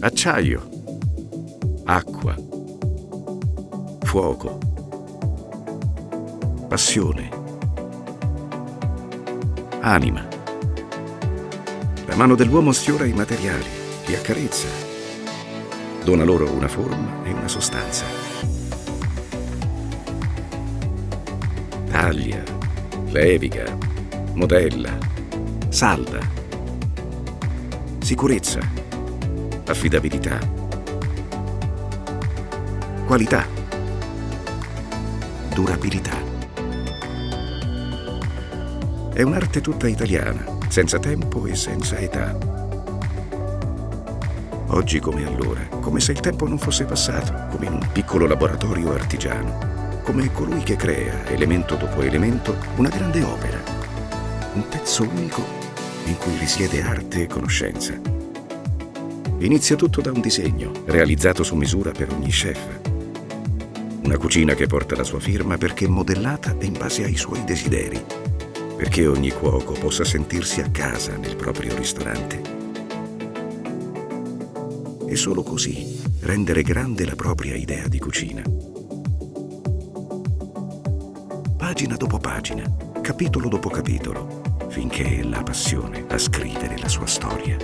acciaio, acqua, fuoco, passione, anima. La mano dell'uomo sfiora i materiali, li accarezza, dona loro una forma e una sostanza. Taglia, leviga, modella, salda. Sicurezza, affidabilità, qualità, durabilità. È un'arte tutta italiana, senza tempo e senza età. Oggi come allora, come se il tempo non fosse passato, come in un piccolo laboratorio artigiano, come colui che crea, elemento dopo elemento, una grande opera, un pezzo unico in cui risiede arte e conoscenza. Inizia tutto da un disegno, realizzato su misura per ogni chef. Una cucina che porta la sua firma perché modellata in base ai suoi desideri perché ogni cuoco possa sentirsi a casa nel proprio ristorante. E solo così rendere grande la propria idea di cucina. Pagina dopo pagina, capitolo dopo capitolo, finché è la passione a scrivere la sua storia.